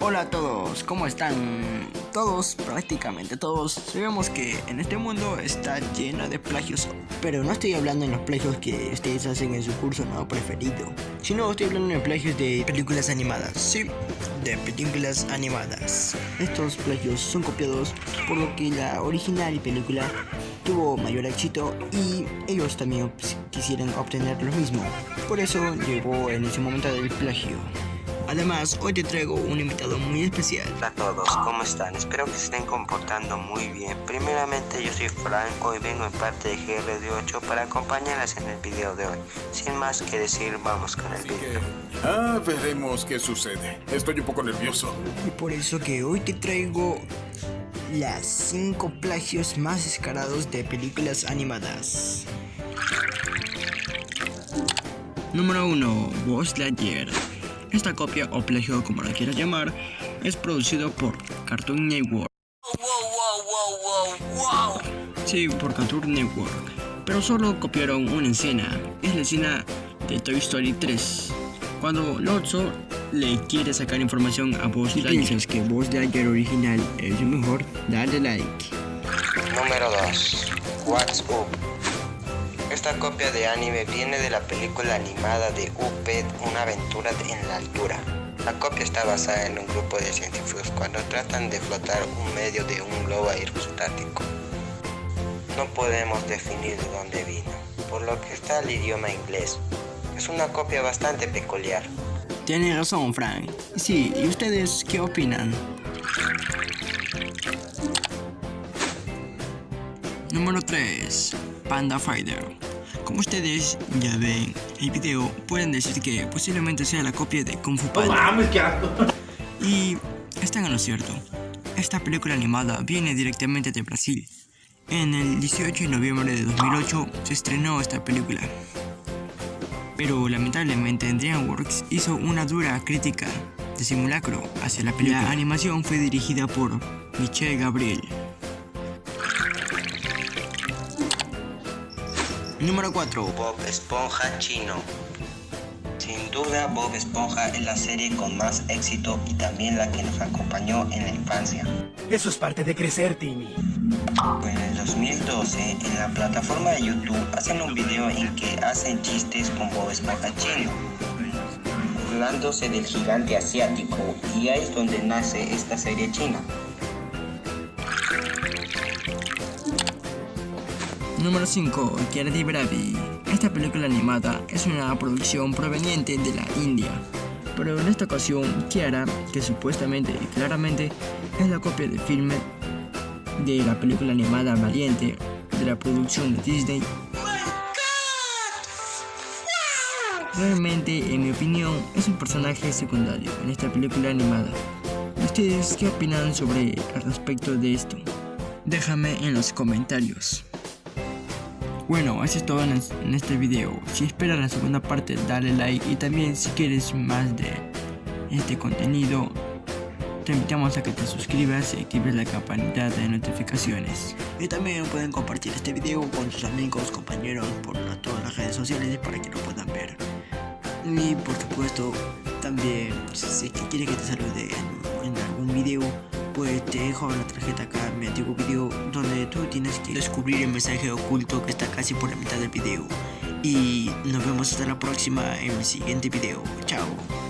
Hola a todos, ¿cómo están? Todos, prácticamente todos, sabemos que en este mundo está lleno de plagios, pero no estoy hablando en los plagios que ustedes hacen en su curso no preferido, sino estoy hablando de plagios de películas animadas, sí, de películas animadas. Estos plagios son copiados por lo que la original película tuvo mayor éxito y ellos también quisieran obtener lo mismo, por eso llegó en ese momento del plagio. Además, hoy te traigo un invitado muy especial. Hola a todos, ¿cómo están? Espero que se estén comportando muy bien. Primeramente, yo soy Franco y vengo en parte de GRD8 para acompañarles en el video de hoy. Sin más que decir, vamos con el video. Ah, veremos qué sucede. Estoy un poco nervioso. Y por eso que hoy te traigo las 5 plagios más descarados de películas animadas. Número 1. Buzz Lightyear esta copia o plagio como la quieras llamar es producido por Cartoon Network. Sí, por Cartoon Network. Pero solo copiaron una escena. Es la escena de Toy Story 3. Cuando Lotso le quiere sacar información a Buzz Lightyear. Si piensas que Buzz Lightyear original es el mejor, dale like. Número 2. What's Up esta copia de anime viene de la película animada de Uped, una aventura en la altura. La copia está basada en un grupo de científicos cuando tratan de flotar un medio de un globo aerostático. No podemos definir de dónde vino, por lo que está el idioma inglés. Es una copia bastante peculiar. Tiene razón, Frank. Sí, ¿y ustedes qué opinan? Número 3. Panda Fighter. Como ustedes ya ven el video, pueden decir que posiblemente sea la copia de Kung Fu Panda. Y están en lo cierto. Esta película animada viene directamente de Brasil. En el 18 de noviembre de 2008 se estrenó esta película. Pero lamentablemente DreamWorks hizo una dura crítica de simulacro hacia la película. La animación fue dirigida por Michel Gabriel. Número 4. Bob Esponja Chino. Sin duda, Bob Esponja es la serie con más éxito y también la que nos acompañó en la infancia. Eso es parte de crecer, Timmy. Pues en el 2012, en la plataforma de YouTube, hacen un video en que hacen chistes con Bob Esponja Chino, burlándose del gigante asiático, y ahí es donde nace esta serie china. Número 5. Kiara Bravi. Esta película animada es una producción proveniente de la India. Pero en esta ocasión, Kiara, que supuestamente y claramente es la copia de filme de la película animada Valiente de la producción de Disney, realmente, en mi opinión, es un personaje secundario en esta película animada. ¿Ustedes qué opinan sobre al respecto de esto? Déjame en los comentarios. Bueno, eso es todo en, este video. Si esperas la segunda parte, dale like y también si quieres más de este contenido, te invitamos a que te suscribas y actives la campanita de notificaciones. Y también pueden compartir este video con sus amigos, compañeros, por todas las redes sociales para que lo puedan ver. Y por supuesto, también si quieres que te salude en, dejo la tarjeta acá en mi antiguo video donde tú tienes que descubrir el mensaje oculto que está casi por la mitad del video. Y nos vemos hasta la próxima en mi siguiente video. Chao.